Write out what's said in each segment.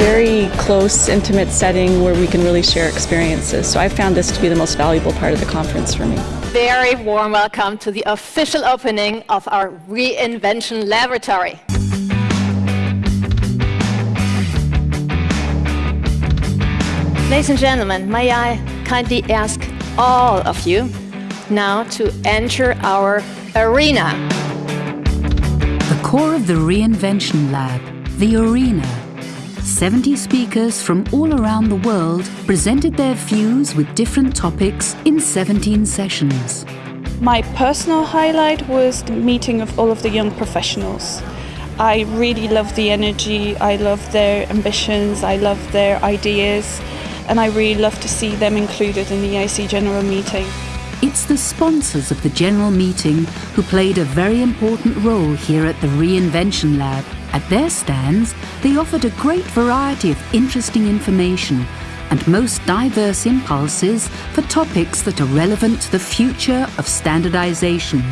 very close, intimate setting where we can really share experiences. So I found this to be the most valuable part of the conference for me. Very warm welcome to the official opening of our Reinvention Laboratory. Ladies and gentlemen, may I kindly ask all of you now to enter our arena. The core of the Reinvention Lab, the Arena. 70 speakers from all around the world presented their views with different topics in 17 sessions. My personal highlight was the meeting of all of the young professionals. I really love the energy, I love their ambitions, I love their ideas and I really love to see them included in the IEC General Meeting. It's the sponsors of the General Meeting who played a very important role here at the Reinvention Lab. At their stands, they offered a great variety of interesting information and most diverse impulses for topics that are relevant to the future of standardization.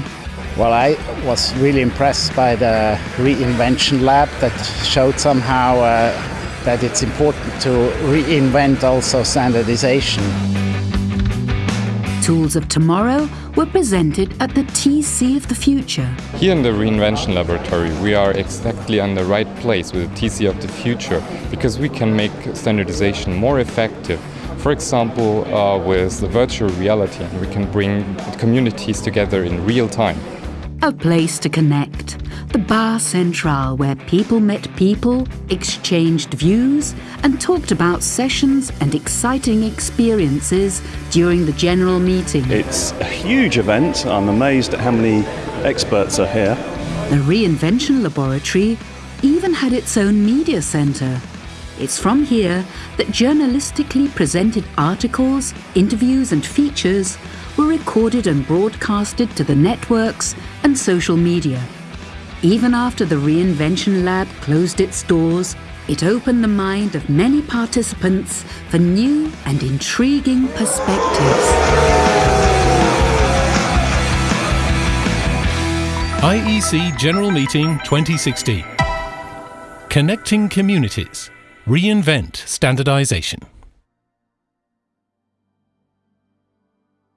Well, I was really impressed by the Reinvention Lab that showed somehow uh, that it's important to reinvent also standardization. Tools of Tomorrow were presented at the TC of the Future. Here in the Reinvention Laboratory, we are exactly on the right place with the TC of the Future because we can make standardization more effective. For example, uh, with the virtual reality, and we can bring communities together in real time. A place to connect the Bar Central, where people met people, exchanged views, and talked about sessions and exciting experiences during the general meeting. It's a huge event. I'm amazed at how many experts are here. The Reinvention Laboratory even had its own media centre. It's from here that journalistically presented articles, interviews, and features were recorded and broadcasted to the networks and social media. Even after the Reinvention Lab closed its doors, it opened the mind of many participants for new and intriguing perspectives. IEC General Meeting 2016 Connecting Communities Reinvent Standardization